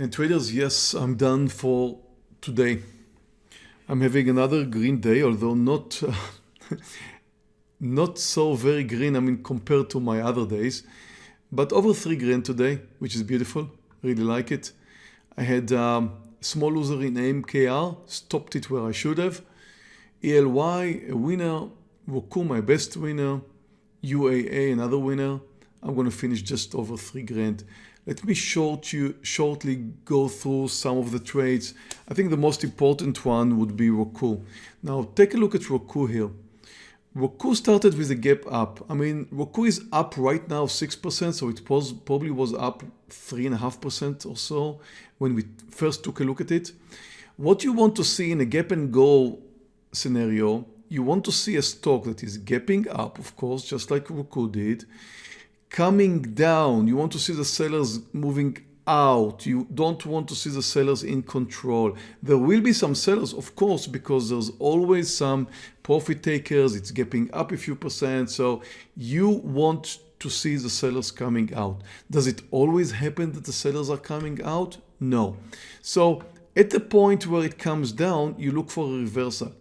And traders, yes, I'm done for today. I'm having another green day, although not uh, not so very green, I mean, compared to my other days. But over three green today, which is beautiful. Really like it. I had um, small loser in AMKR, stopped it where I should have. ELY, a winner. Roku, my best winner. UAA, another winner. I'm going to finish just over three grand. Let me short you, shortly go through some of the trades. I think the most important one would be Roku. Now take a look at Roku here. Roku started with a gap up. I mean, Roku is up right now 6%, so it was, probably was up 3.5% or so when we first took a look at it. What you want to see in a gap and go scenario, you want to see a stock that is gapping up, of course, just like Roku did, coming down. You want to see the sellers moving out. You don't want to see the sellers in control. There will be some sellers, of course, because there's always some profit takers. It's gapping up a few percent. So you want to see the sellers coming out. Does it always happen that the sellers are coming out? No. So at the point where it comes down, you look for a reversal.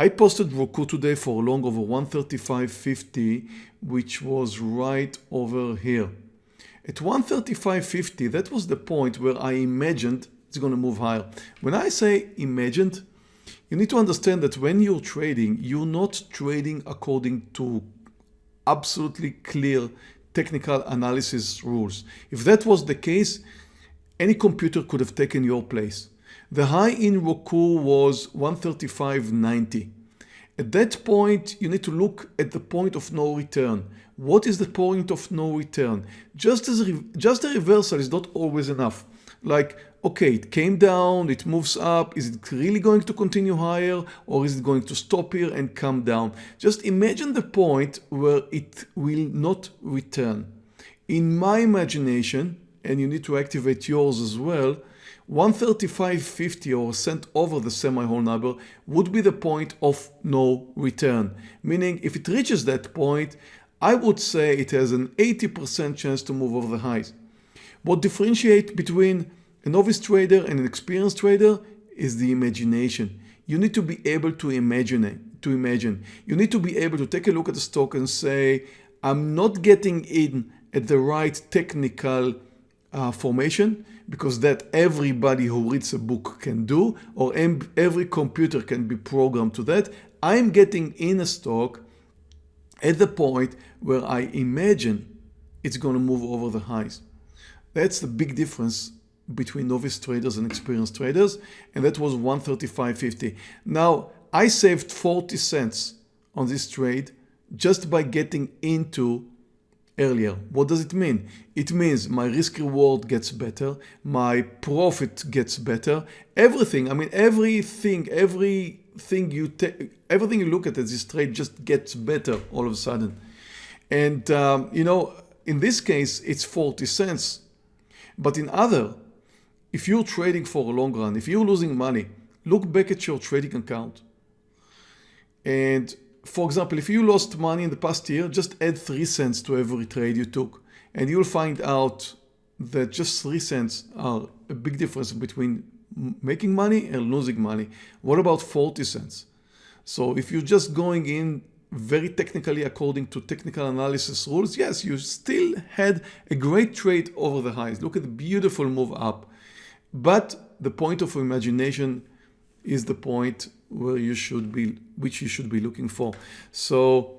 I posted Roku today for a long over 135.50, which was right over here. At 135.50, that was the point where I imagined it's going to move higher. When I say imagined, you need to understand that when you're trading, you're not trading according to absolutely clear technical analysis rules. If that was the case, any computer could have taken your place. The high in Roku was 135.90. At that point, you need to look at the point of no return. What is the point of no return? Just as just a reversal is not always enough. Like, okay, it came down, it moves up. Is it really going to continue higher or is it going to stop here and come down? Just imagine the point where it will not return. In my imagination, and you need to activate yours as well, 135.50 or a cent over the semi-whole number would be the point of no return. Meaning if it reaches that point, I would say it has an 80% chance to move over the highs. What differentiates between a novice trader and an experienced trader is the imagination. You need to be able to imagine it, to imagine. You need to be able to take a look at the stock and say, I'm not getting in at the right technical uh, formation because that everybody who reads a book can do or every computer can be programmed to that. I'm getting in a stock at the point where I imagine it's going to move over the highs. That's the big difference between novice traders and experienced traders and that was 135.50. Now I saved 40 cents on this trade just by getting into earlier. What does it mean? It means my risk reward gets better, my profit gets better, everything, I mean everything, everything you take, everything you look at as this trade just gets better all of a sudden. And um, you know, in this case, it's 40 cents. But in other, if you're trading for a long run, if you're losing money, look back at your trading account and for example, if you lost money in the past year, just add 3 cents to every trade you took and you'll find out that just 3 cents are a big difference between making money and losing money. What about 40 cents? So if you're just going in very technically according to technical analysis rules, yes, you still had a great trade over the highs. Look at the beautiful move up. But the point of imagination is the point where you should be, which you should be looking for. So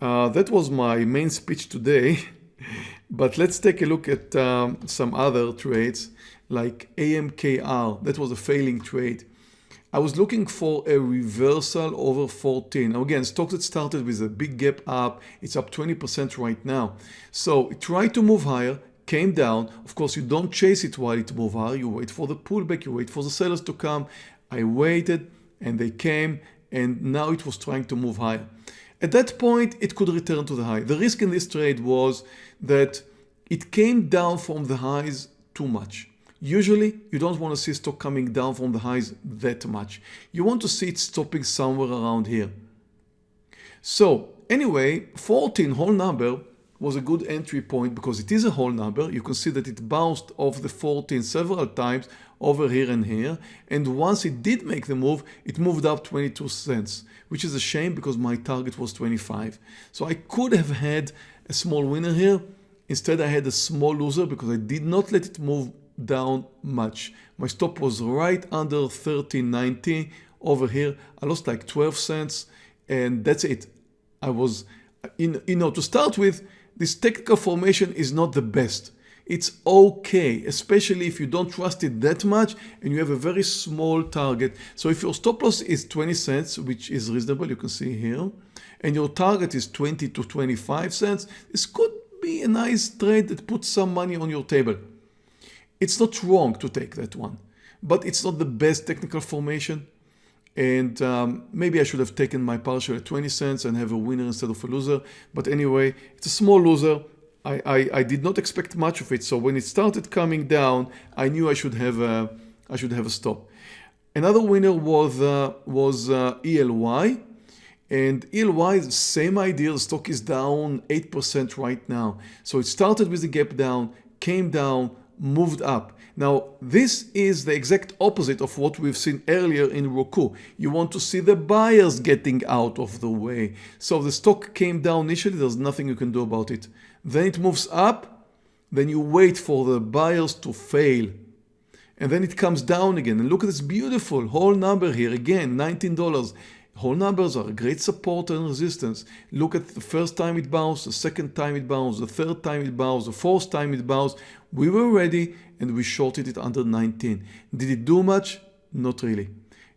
uh, that was my main speech today. but let's take a look at um, some other trades like AMKR. That was a failing trade. I was looking for a reversal over 14. Now again, stock that started with a big gap up, it's up 20% right now. So it tried to move higher, came down. Of course, you don't chase it while it moves higher. You wait for the pullback, you wait for the sellers to come. I waited, and they came and now it was trying to move higher. At that point, it could return to the high. The risk in this trade was that it came down from the highs too much. Usually, you don't want to see stock coming down from the highs that much. You want to see it stopping somewhere around here. So anyway, 14 whole number was a good entry point because it is a whole number. You can see that it bounced off the 14 several times over here and here. And once it did make the move, it moved up 22 cents, which is a shame because my target was 25. So I could have had a small winner here. Instead, I had a small loser because I did not let it move down much. My stop was right under 13.90 over here. I lost like 12 cents and that's it. I was, in, you know, to start with, this technical formation is not the best. It's okay, especially if you don't trust it that much and you have a very small target. So if your stop loss is 20 cents, which is reasonable, you can see here, and your target is 20 to 25 cents, this could be a nice trade that puts some money on your table. It's not wrong to take that one, but it's not the best technical formation. And um, maybe I should have taken my partial at 20 cents and have a winner instead of a loser. But anyway, it's a small loser. I, I, I, did not expect much of it. So when it started coming down, I knew I should have a, I should have a stop. Another winner was, uh, was uh, ELY. And ELY, same idea, the stock is down 8% right now. So it started with a gap down, came down, moved up. Now, this is the exact opposite of what we've seen earlier in Roku. You want to see the buyers getting out of the way. So the stock came down initially, there's nothing you can do about it. Then it moves up, then you wait for the buyers to fail. And then it comes down again. And look at this beautiful whole number here, again, $19. Whole numbers are great support and resistance. Look at the first time it bounced, the second time it bounced, the third time it bounced, the fourth time it bounced. We were ready and we shorted it under 19. Did it do much? Not really.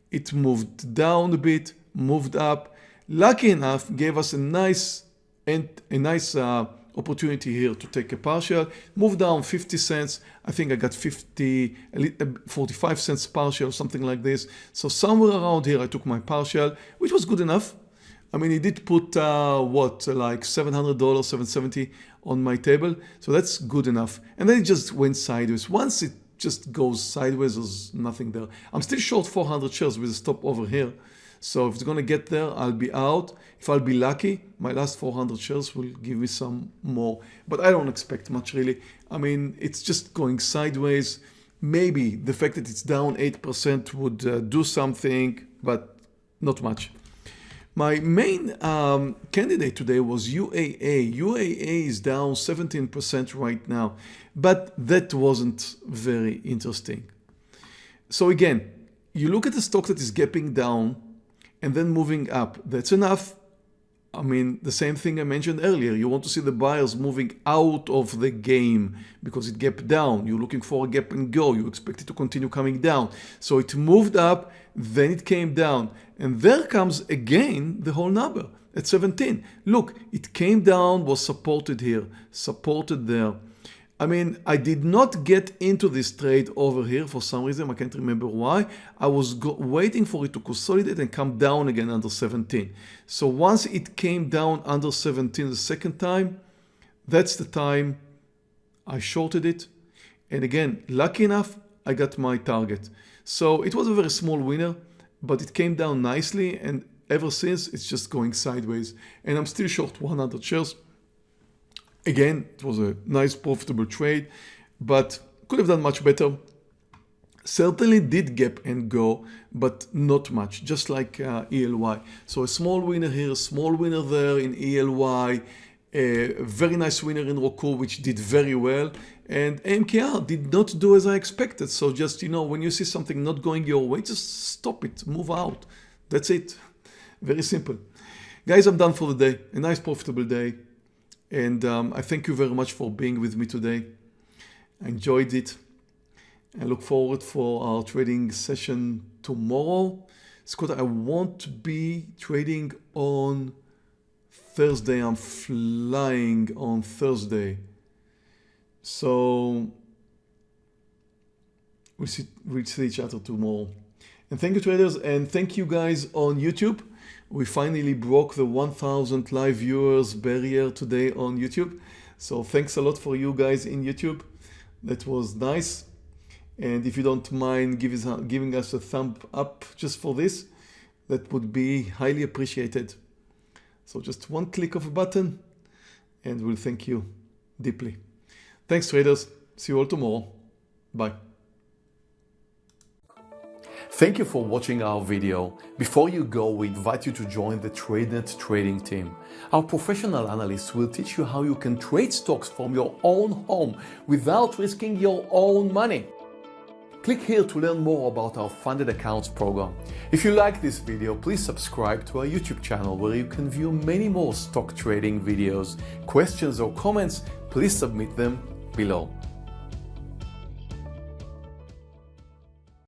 It moved down a bit, moved up. Lucky enough, gave us a nice and a nice uh, opportunity here to take a partial. Move down 50 cents. I think I got 50, uh, 45 cents partial, or something like this. So somewhere around here I took my partial, which was good enough. I mean, he did put uh, what, like $700, 770 on my table. So that's good enough. And then it just went sideways. Once it just goes sideways, there's nothing there. I'm still short 400 shares with a stop over here. So if it's going to get there, I'll be out. If I'll be lucky, my last 400 shares will give me some more. But I don't expect much really. I mean, it's just going sideways. Maybe the fact that it's down 8% would uh, do something, but not much. My main um, candidate today was UAA. UAA is down 17% right now, but that wasn't very interesting. So again, you look at the stock that is gapping down and then moving up. That's enough. I mean, the same thing I mentioned earlier. You want to see the buyers moving out of the game because it gapped down. You're looking for a gap and go. You expect it to continue coming down. So it moved up, then it came down. And there comes again the whole number at 17. Look, it came down, was supported here, supported there. I mean, I did not get into this trade over here for some reason. I can't remember why. I was waiting for it to consolidate and come down again under 17. So once it came down under 17 the second time, that's the time I shorted it. And again, lucky enough, I got my target. So it was a very small winner, but it came down nicely. And ever since, it's just going sideways. And I'm still short 100 shares. Again, it was a nice profitable trade, but could have done much better. Certainly did gap and go, but not much, just like uh, ELY. So a small winner here, a small winner there in ELY, a very nice winner in Roku, which did very well. And AMKR did not do as I expected. So just, you know, when you see something not going your way, just stop it, move out. That's it. Very simple. Guys, I'm done for the day. A nice profitable day. And um, I thank you very much for being with me today. I enjoyed it. I look forward for our trading session tomorrow. Scott, I want to be trading on Thursday. I'm flying on Thursday. So we'll see, we'll see each other tomorrow. And thank you traders and thank you guys on YouTube. We finally broke the 1000 live viewers barrier today on YouTube. So thanks a lot for you guys in YouTube. That was nice. And if you don't mind giving us a thumb up just for this, that would be highly appreciated. So just one click of a button and we'll thank you deeply. Thanks traders. See you all tomorrow. Bye. Thank you for watching our video. Before you go, we invite you to join the TradeNet trading team. Our professional analysts will teach you how you can trade stocks from your own home without risking your own money. Click here to learn more about our funded accounts program. If you like this video, please subscribe to our YouTube channel where you can view many more stock trading videos. Questions or comments, please submit them below.